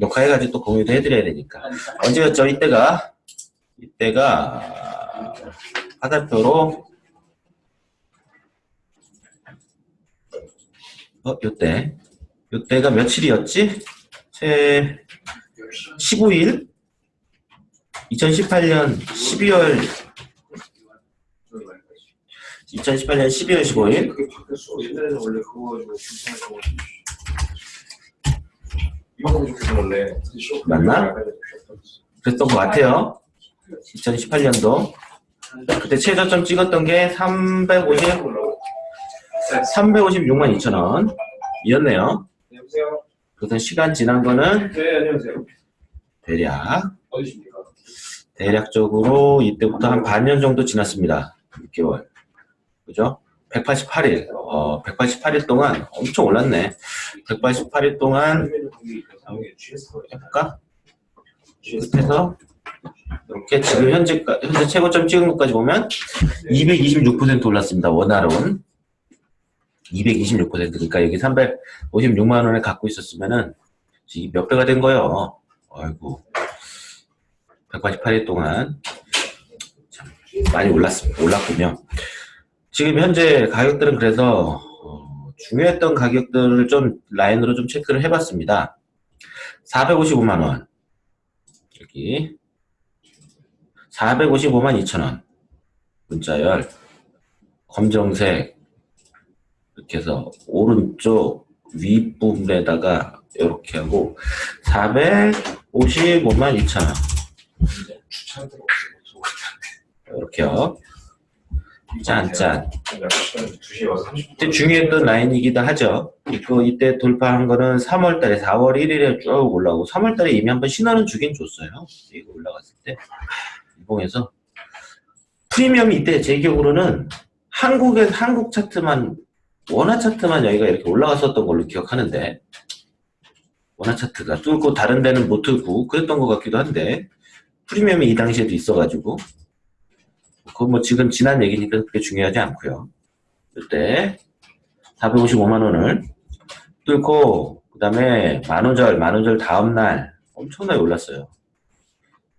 녹화해가지고 또 공유도 해드려야 되니까. 언제였죠? 이때가, 이때가, 화살표로, 어, 요때. 요때가 며칠이었지? 제, 15일? 2018년 12월, 2018년 12월 15일? 이만큼 좋겠어 원래. 맞나? 그랬던 것 같아요. 2018년도. 그때 최저점 찍었던 게 350, 356만 2천 원. 이었네요. 여보세요. 그래서 시간 지난 거는 네 안녕하세요. 대략, 어디십니까? 대략적으로 이때부터 한 반년 정도 지났습니다. 6개월. 그죠? 188일. 어, 188일 동안 엄청 올랐네. 188일 동안. 해볼까? 끝에서 이렇게 지금 현재, 현재 최고점 찍은 것까지 보면 226% 올랐습니다. 원화론. 226% 그러니까 여기 356만 원을 갖고 있었으면은 몇 배가 된 거예요. 아이고 188일 동안 참 많이 올랐습니다. 올랐군요. 지금 현재 가격들은 그래서 어, 중요했던 가격들을 좀 라인으로 좀 체크를 해봤습니다. 455만 원. 여기. 455만 2천 원. 문자열. 검정색. 이렇게 해서 오른쪽 윗부분에다가 이렇게 하고 455만 2천 원. 주차할 데가 없어. 이렇게요 짠짠. 2시에 와서 30분. 이때 중요했던 라인이기도 하죠. 이거 이때 돌파한 거는 3월달에 4월 1일에 쭉 올라오고 3월달에 이미 한번 신호는 주긴 줬어요. 이거 올라갔을 때. 일봉에서. 프리미엄이 이때 제 기억으로는 한국의 한국 차트만 원화 차트만 여기가 이렇게 올라갔었던 걸로 기억하는데 원화 차트가. 뚫고 다른 데는 못 뚫고 그랬던 것 같기도 한데 프리미엄이 이 당시에도 있어가지고 그건 뭐 지금 지난 얘기니까 그렇게 중요하지 않고요. 그때 455만 원을 뚫고 그 다음에 만우절 만우절 다음날 엄청나게 올랐어요.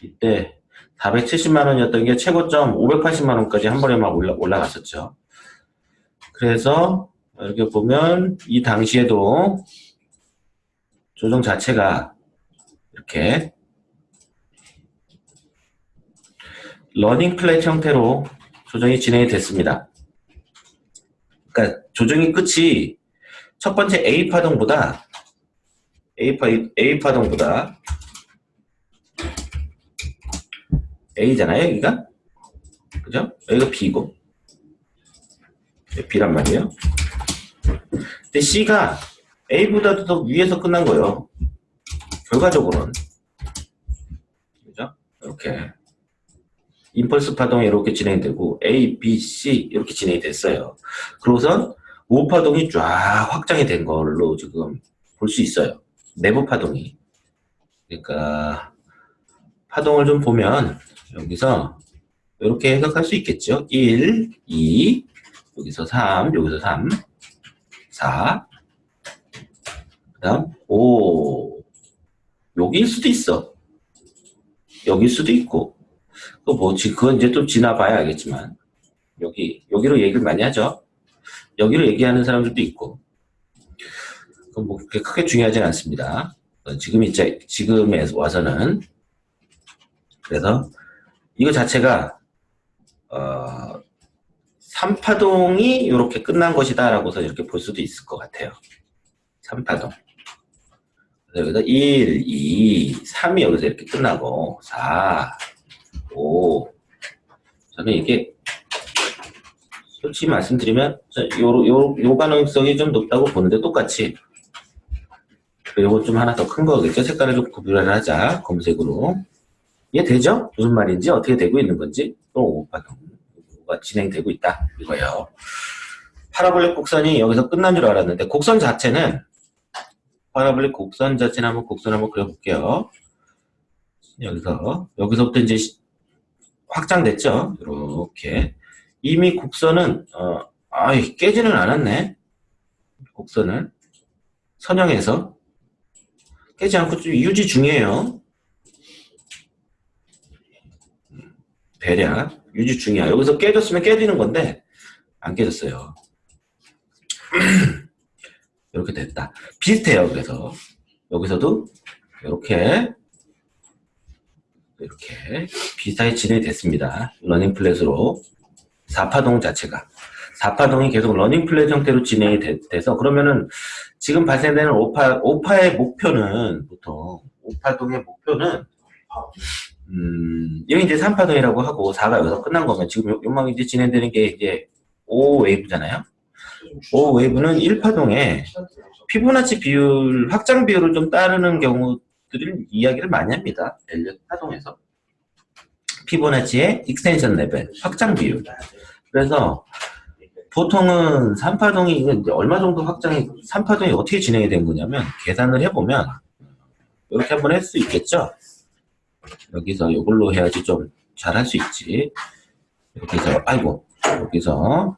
이때 470만 원이었던 게 최고점 580만 원까지 한 번에 막 올라, 올라갔었죠. 그래서 이렇게 보면 이 당시에도 조정 자체가 이렇게 running flat 형태로 조정이 진행이 됐습니다. 그러니까 조정이 끝이 첫 번째 A 파동보다 A, 파, A 파동보다 A잖아요, 여기가? 그죠? 여기가 B고 B란 말이에요. 근데 C가 A보다도 더 위에서 끝난 거예요. 결과적으로는. 그죠? 이렇게. 임펄스 파동이 이렇게 진행되고 A, B, C 이렇게 진행이 됐어요. 그러고선 5파동이 쫙 확장이 된 걸로 지금 볼 수 있어요. 내부 파동이. 그러니까 파동을 좀 보면 여기서 이렇게 해석할 수 있겠죠. 1, 2, 여기서 3, 여기서 3, 4, 그 다음 5, 여기일 수도 있어. 여기일 수도 있고 또 뭐, 그건 이제 또 지나봐야 알겠지만, 여기, 여기로 얘기를 많이 하죠. 여기로 얘기하는 사람들도 있고, 뭐, 그렇게 크게 중요하진 않습니다. 어, 지금 이제, 지금에 와서는, 그래서, 이거 자체가, 어, 3파동이 이렇게 끝난 것이다 라고서 이렇게 볼 수도 있을 것 같아요. 3파동. 여기서 1, 2, 3이 여기서 이렇게 끝나고, 4, 5. 저는 이게 솔직히 말씀드리면 요, 요, 요 가능성이 좀 높다고 보는데 똑같이 요거 좀 하나 더 큰 거겠죠? 색깔을 좀 구별을 하자. 검정색으로. 이해 되죠? 무슨 말인지 어떻게 되고 있는 건지 또 5파가 진행되고 있다. 이거예요. parabolic 곡선이 여기서 끝난 줄 알았는데 곡선 자체는 parabolic 곡선 자체는 한번 곡선 한번 그려볼게요. 여기서 여기서부터 이제 확장됐죠. 이렇게 이미 곡선은 어, 아이 깨지는 않았네. 곡선을 선형해서 깨지 않고 좀 유지 중이에요. 대략 유지 중이야. 여기서 깨졌으면 깨지는 건데 안 깨졌어요. 이렇게 됐다. 비슷해요. 그래서 여기서도 이렇게 이렇게 비슷하게 진행이 됐습니다. running flat으로 4파동 자체가 4파동이 계속 running flat 형태로 진행이 돼, 서 그러면은 지금 발생되는 5파, 5파의 목표는 보통 5파동의 목표는 음, 여기 이제 3파동이라고 하고 4가 여기서 끝난 거면 지금 요- 요망 이제 진행되는 게 이제 5 wave잖아요. 5 wave는 1파동에 피보나치 비율, 확장 비율을 좀 따르는 경우 들을 이야기를 많이 합니다. 엘리엇 파동에서. 피보나치의 extension level, 확장 비율. 그래서 보통은 3파동이 이게 이제 얼마 정도 확장이 3파동이 어떻게 진행이 된 거냐면 계산을 해보면 이렇게 한번 할 수 있겠죠. 여기서 이걸로 해야지 좀 잘 할 수 있지. 여기서 아이고 여기서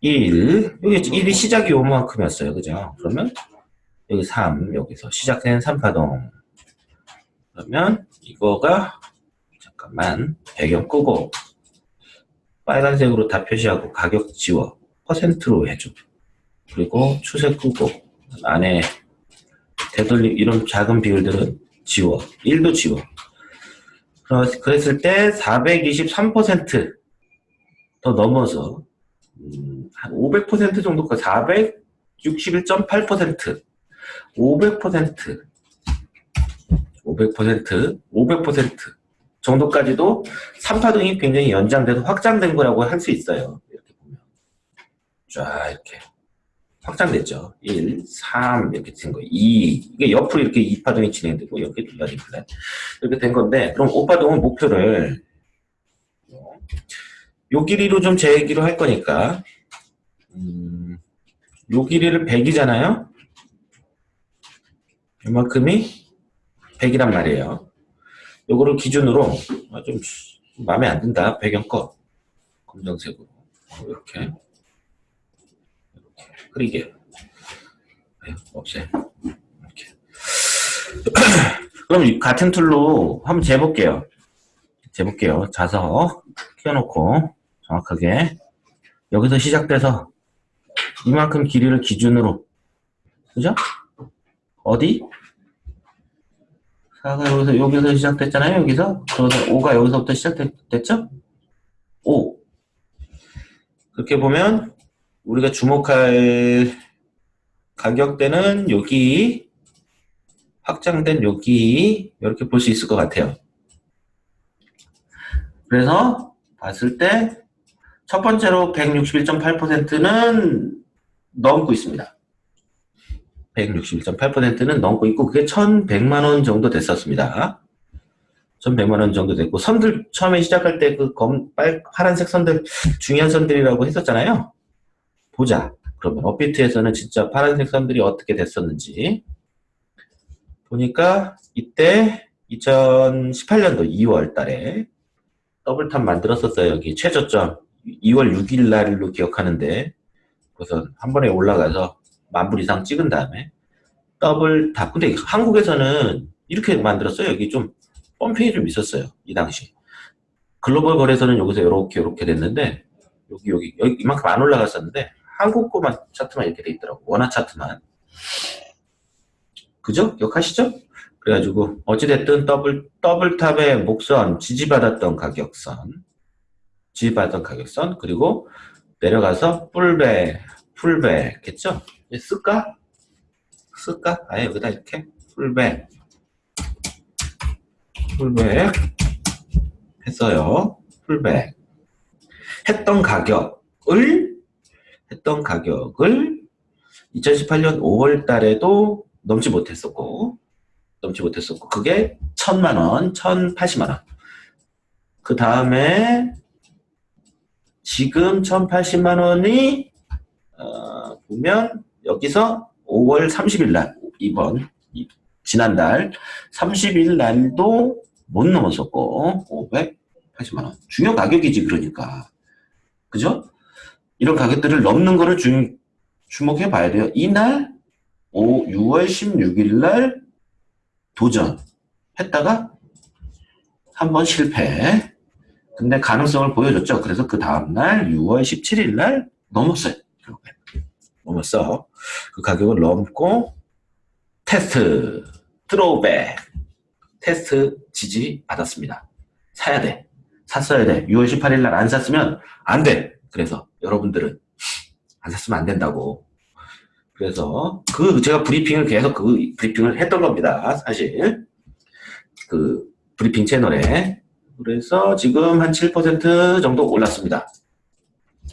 1 여기 1이 시작이 요만큼이었어요. 그죠? 그러면 여기 3 여기서 시작된 3파동. 그러면 이거가 잠깐만 배경 끄고 빨간색으로 다 표시하고 가격 지워 퍼센트로 해줘. 그리고 추세 끄고 안에 되돌림 이런 작은 비율들은 지워. 1도 지워. 그랬을 때 423%더 넘어서 음, 한500% 정도까지 461.8% 500% 500% 500% 정도까지도 3파동이 굉장히 연장돼서 확장된 거라고 할 수 있어요. 이렇게 보면. 쫙 이렇게 확장됐죠. 1, 3 이렇게 된 거. 2 이게 옆으로 이렇게 2파동이 진행되고 이렇게 둘러진 플랫 이렇게 된 건데 그럼 5파동은 목표를 요 길이로 좀 재기로 할 거니까 음, 요 길이를 100이잖아요. 이만큼이 100이란 말이에요. 요거를 기준으로 아, 좀 마음에 안 든다. 배경 꺼. 검정색으로. 어, 이렇게. 이렇게. 흐리게. 네, 없애. 이렇게. 그럼 이 같은 tool로 한번 재볼게요. 재볼게요. 자석 켜놓고 정확하게 여기서 시작돼서 이만큼 길이를 기준으로 그죠? 어디? 4가 여기서, 여기서 시작됐잖아요, 여기서. 그래서 5가 여기서부터 시작됐죠? 5. 그렇게 보면, 우리가 주목할 가격대는 여기, 확장된 여기, 이렇게 볼 수 있을 것 같아요. 그래서, 봤을 때, 첫 번째로 161.8%는 넘고 있습니다. 161.8%는 넘고 있고 그게 1,100만 원 정도 됐었습니다. 1,100만 원 정도 됐고 선들 처음에 시작할 때 그 검, 빨, 파란색 선들 중요한 선들이라고 했었잖아요. 보자. 그러면 업비트에서는 진짜 파란색 선들이 어떻게 됐었는지 보니까 이때 2018년도 2월 달에 double top 만들었었어요. 여기 최저점 2월 6일 날로 기억하는데 그래서 한 번에 올라가서 만불 이상 찍은 다음에 double top. 근데 한국에서는 이렇게 만들었어요. 여기 좀 pumping이 좀 있었어요. 이 당시. 글로벌 거래소는 여기서 이렇게 이렇게 됐는데 여기 여기 여기 이만큼 안 올라갔었는데 한국 거만 차트만 이렇게 돼 있더라고. 원화 차트만. 그죠? 기억하시죠? 그래가지고 어찌됐든 double double top의 목선 지지받았던 가격선 지지받았던 가격선 그리고 내려가서 pullback pullback 했죠? 이제 쓸까? 쓸까? 아예 여기다 이렇게 pullback pullback 했어요. pullback 했던 가격을 했던 가격을 2018년 5월 달에도 넘지 못했었고 넘지 못했었고 그게 1000만 원, 1080만 원. 그 다음에 지금 1080만 원이 어, 보면 여기서 5월 30일 날 이번 이- 지난달 30일 날도 못 넘었었고 580만 원 중요 가격이지 그러니까 그죠? 이런 가격들을 넘는 거를 주, 주목해 봐야 돼요. 이날 5, 6월 16일 날 도전했다가 한번 실패. 근데 가능성을 보여줬죠. 그래서 그 다음날 6월 17일 날 넘었어요. 결국에. 넘었어. 그 가격을 넘고 테스트 드로우백 테스트 지지 받았습니다. 사야 돼. 샀어야 돼. 6월 18일 날 안 샀으면 안 돼. 그래서 여러분들은 안 샀으면 안 된다고. 그래서 그 제가 브리핑을 계속 그 브리핑을 했던 겁니다. 사실 그 브리핑 채널에 그래서 지금 한 7% 정도 올랐습니다.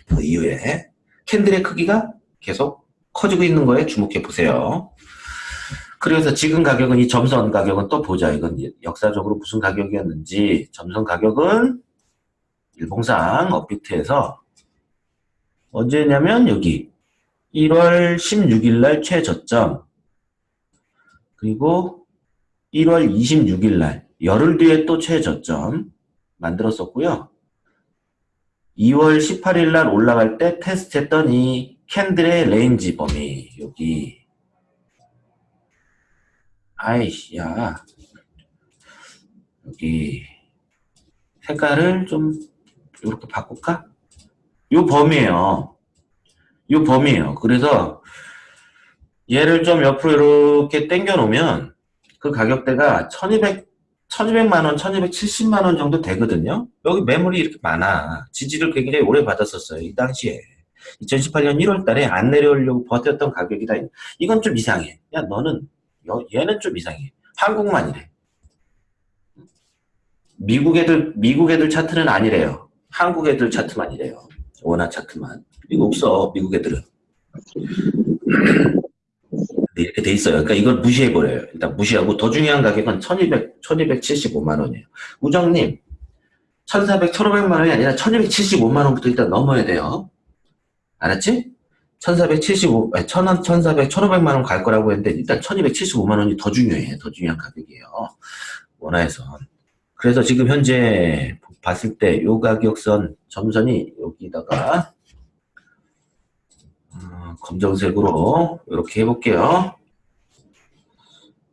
그 이후에 캔들의 크기가 계속 커지고 있는 거에 주목해 보세요. 그래서 지금 가격은 이 점선 가격은 또 보자. 이건 역사적으로 무슨 가격이었는지 점선 가격은 일봉상 업비트에서 언제냐면 여기 1월 16일 날 최저점 그리고 1월 26일 날 열흘 뒤에 또 최저점 만들었었고요. 2월 18일 날 올라갈 때 테스트했던 이 candle의 range 범위 여기 아이씨 야 여기 색깔을 좀 이렇게 바꿀까? 요 범위에요. 요 범위에요. 그래서 얘를 좀 옆으로 이렇게 당겨 놓으면 그 가격대가 1200 1200만원, 1270만원 정도 되거든요. 여기 매물이 이렇게 많아. 지지를 굉장히 오래 받았었어요. 이 당시에. 2018년 1월 달에 안 내려오려고 버텼던 가격이다. 이건 좀 이상해. 야, 너는, 여- 얘는 좀 이상해. 한국만 이래. 미국 애들, 미국 애들 차트는 아니래요. 한국 애들 차트만 이래요. 원화 차트만. 이거 없어, 미국 애들은. 네, 이렇게 돼 있어요. 그러니까 이걸 무시해버려요. 일단 무시하고 더 중요한 가격은 1200, 1275만 원이에요. 우정님, 1400, 1500만 원이 아니라 1275만 원부터 일단 넘어야 돼요. 알았지? 1475, 아니, 1000원, 1400, 1500만 원 갈 거라고 했는데 일단 1275만 원이 더 중요해. 더 중요한 가격이에요. 원화에선. 그래서 지금 현재 봤을 때 요 가격선 점선이 여기다가 어, 검정색으로 이렇게 해볼게요.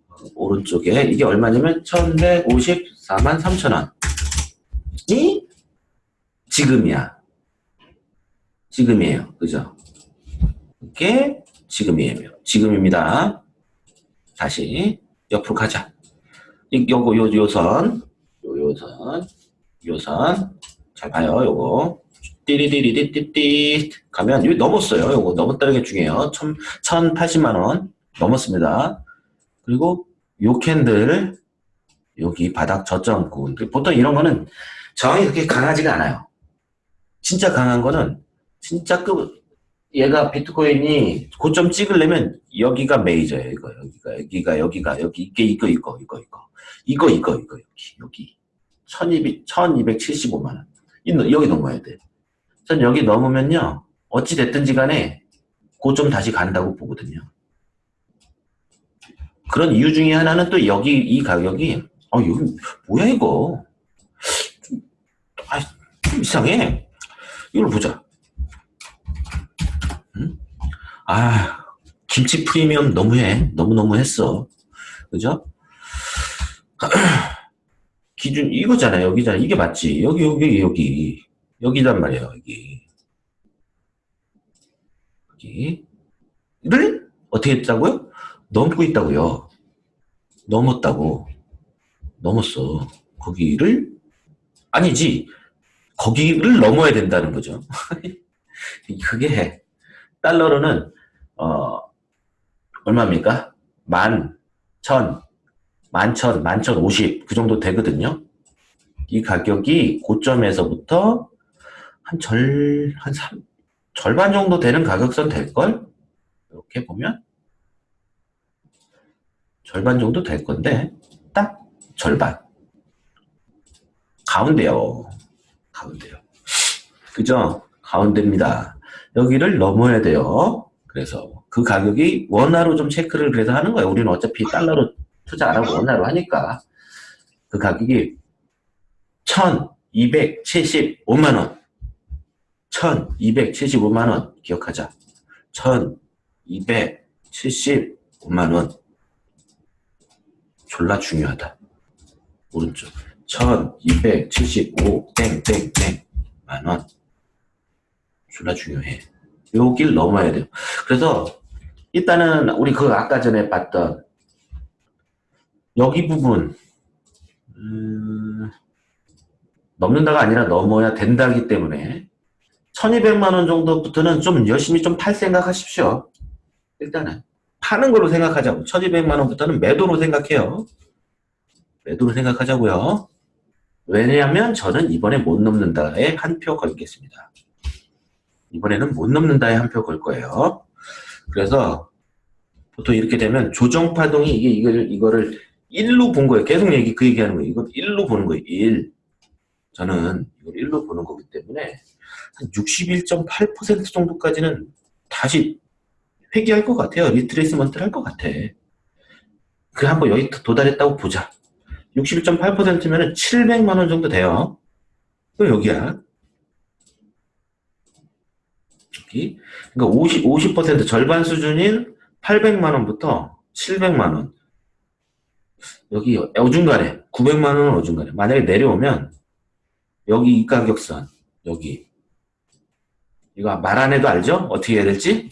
어, 오른쪽에 이게 얼마냐면 1154만 3천원 이 지금이야. 지금이에요. 그죠? 이게 지금이에요. 지금입니다. 다시 옆으로 가자. 이- 요거 요 요선 요 요선 요선 잘 봐요. 요거 띠리리리띠띠 가면 여기 넘었어요. 요거 넘었다는 게 중요해요. 1000, 1080만 원 넘었습니다. 그리고 요 candle 여기 바닥 저점 구간 보통 이런 거는 저항이 그렇게 강하지가 않아요. 진짜 강한 거는 진짜 그 얘가 비트코인이 고점 찍으려면 여기가 메이저예요. 이거 여기가 여기가 여기가 여기 이게 이거 이거 이거 이거 이거 이거 이거 여기 여기 1200 1275만 원. 이- 여기 넘어야 돼. 전 여기 넘으면요. 어찌 됐든지 간에 고점 다시 간다고 보거든요. 그런 이유 중에 하나는 또 여기 이 가격이 어 여기 뭐야 이거 좀, 아, 좀 이상해. 이걸 보자. 아 김치 프리미엄 너무해. 너무너무 했어. 그죠? 기준 이거잖아 여기잖아 이게 맞지? 여기 여기 여기. 여기단 말이야 여기. 여기를 어떻게 했다고요? 넘고 있다고요. 넘었다고. 넘었어. 거기를 아니지. 거기를 넘어야 된다는 거죠. 그게 달러로는 어 얼마입니까? 만, 천, 만천, 만천 오십 그 정도 되거든요. 이 가격이 고점에서부터 한 절, 한 삼, 절반 정도 되는 가격선 될걸? 이렇게 보면 절반 정도 될 건데 딱 절반 가운데요. 가운데요. 그죠? 가운데입니다. 여기를 넘어야 돼요. 그래서 그 가격이 원화로 좀 체크를 그래서 하는 거예요. 우리는 어차피 달러로 투자 안 하고 원화로 하니까 그 가격이 1275만 원 1275만 원 기억하자 1275 5만원. 졸라 중요하다. 오른쪽. 1275, 땡, 땡, 땡. 만원. 졸라 중요해. 요길 넘어야 돼요. 그래서, 일단은, 우리 그 아까 전에 봤던, 여기 부분, 음, 넘는다가 아니라 넘어야 된다기 때문에, 1200만원 정도부터는 좀 열심히 좀 팔 생각 하십시오. 일단은. 파는 걸로 생각하자고. 1200만원부터는 매도로 생각해요. 매도로 생각하자고요. 왜냐하면 저는 이번에 못 넘는다에 한 표 걸겠습니다. 이번에는 못 넘는다에 한 표 걸 거예요. 그래서 보통 이렇게 되면 조정 파동이 이게 이걸, 이거를 1로 본 거예요. 계속 얘기, 그 얘기하는 거예요. 이거 1로 보는 거예요. 1. 저는 이걸 1로 보는 거기 때문에 한 61.8% 정도까지는 다시 회귀할 것 같아요. retracement를 할 것 같아. 그 한번 여기 도달했다고 보자. 61.8%면은 700만 원 정도 돼요. 또 여기야. 여기. 그러니까 50, 50% 절반 수준인 800만 원부터 700만 원. 여기 어중간에 900만 원은 어중간에. 만약에 내려오면 여기 이 가격선 여기 이거 말 안 해도 알죠? 어떻게 해야 될지?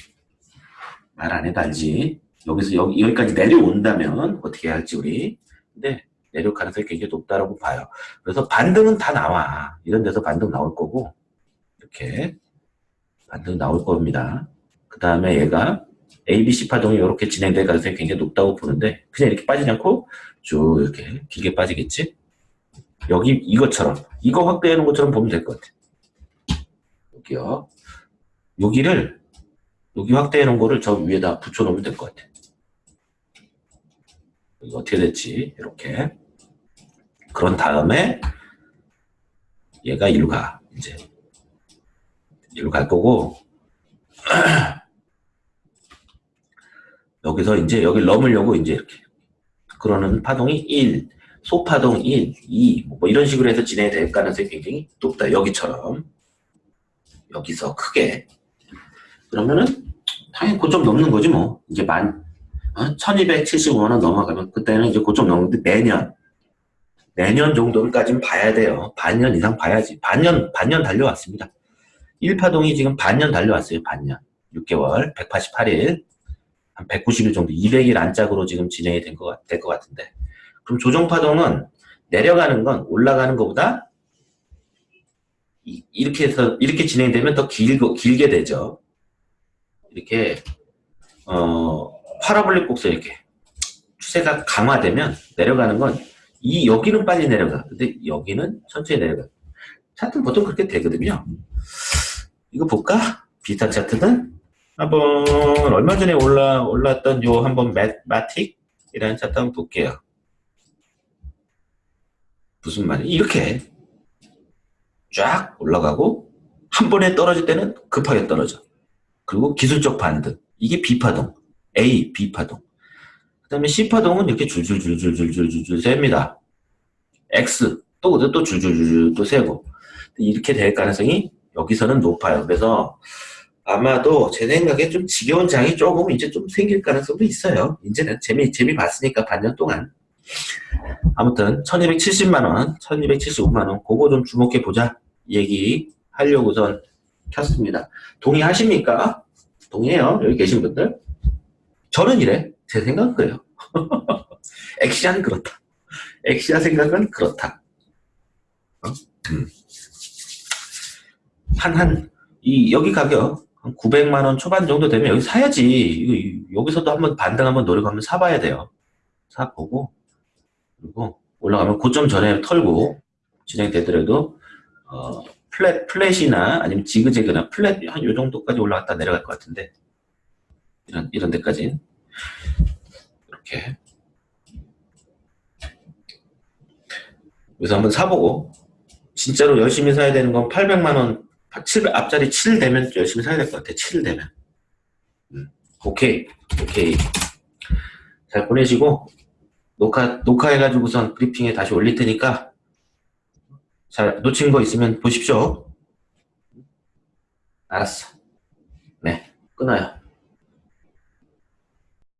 말 안 해도 알지. 여기서 여기, 여기까지 내려온다면 어떻게 해야 할지 우리. 근데 내려올 가능성이 굉장히 높다라고 봐요. 그래서 반등은 다 나와. 이런 데서 반등 나올 거고 이렇게 반등 나올 겁니다. 그 다음에 얘가 ABC 파동이 이렇게 진행될 가능성이 굉장히 높다고 보는데 그냥 이렇게 빠지지 않고 쭉 이렇게 길게 빠지겠지? 여기 이것처럼 이거 놓은 것처럼 보면 될 것 같아. 여기요. 여기를 여기 확대해 놓은 거를 저 위에다 붙여 놓으면 될 것 같아. 이거 어떻게 됐지? 이렇게. 그런 다음에 얘가 이리로 가. 이제 이리로 갈 거고 여기서 이제 여기 넘으려고 이제 이렇게 그러는 파동이 1, 소파동 1, 2, 뭐 이런 식으로 해서 진행될 가능성이 굉장히 높다. 여기처럼. 여기서 크게. 그러면은, 당연히 고점 넘는 거지 뭐. 이제 만, 어? 1275만원 넘어가면, 그때는 이제 고점 넘는데 내년. 내년 정도까지는 봐야 돼요. 반년 이상 봐야지. 반년, 반년 달려왔습니다. 1파동이 지금 반년 달려왔어요. 반년. 6개월, 188일. 한 190일 정도, 200일 안짝으로 지금 진행이 된 것, 될것 같은데. 그럼 조정파동은 내려가는 건 올라가는 것보다 이, 이렇게 해서 이렇게 진행되면 더 길고 길게 되죠. 이렇게 어 파라볼릭 곡선 이렇게 추세가 강화되면 내려가는 건 이 여기는 빨리 내려가. 근데 여기는 천천히 내려가. 차트는 보통 그렇게 되거든요. 이거 볼까? 비슷한 차트는 한번 얼마 전에 올라 올랐던 요 한번 매, 마틱이라는 차트 한번 볼게요. 무슨 말이 이렇게 쫙 올라가고 한 번에 떨어질 때는 급하게 떨어져. 그리고 기술적 반등. 이게 B파동. A, B파동. 그 다음에 C파동은 이렇게 줄줄줄줄줄줄줄 셉니다. X. 또, 또 줄줄줄줄 또 세고. 이렇게 될 가능성이 여기서는 높아요. 그래서 아마도 제 생각에 좀 지겨운 장이 조금 이제 좀 생길 가능성도 있어요. 이제는 재미, 재미 봤으니까 반년 동안. 아무튼 1270만원 1275만원 그거 좀 주목해 보자 얘기 하려고선 켰습니다 동의하십니까? 동의해요 여기 계신 분들 저는 이래 제 생각은 그래요 엑시아는 그렇다 엑시아 생각은 그렇다 어? 음. 한, 한, 이, 여기 가격, 한 900만원 초반 정도 되면 여기 사야지. 이거, 여기서도 한번 반등 한번 노리고 한번 사봐야 돼요. 사보고, 그리고 올라가면 고점 전에 털고 진행되더라도 어, flat, flat이나 아니면 지그재그나 flat 한 요 정도까지 올라갔다 내려갈 것 같은데 이런 이런 데까지 이렇게 그래서 한번 사보고 진짜로 열심히 사야 되는 건 800만 원 700, 앞자리 7 되면 열심히 사야 될 것 같아 7 되면 음, 오케이 오케이 잘 보내시고 녹화, 녹화해가지고선 브리핑에 다시 올릴 테니까 잘 놓친 거 있으면 보십시오. 알았어. 네, 끊어요.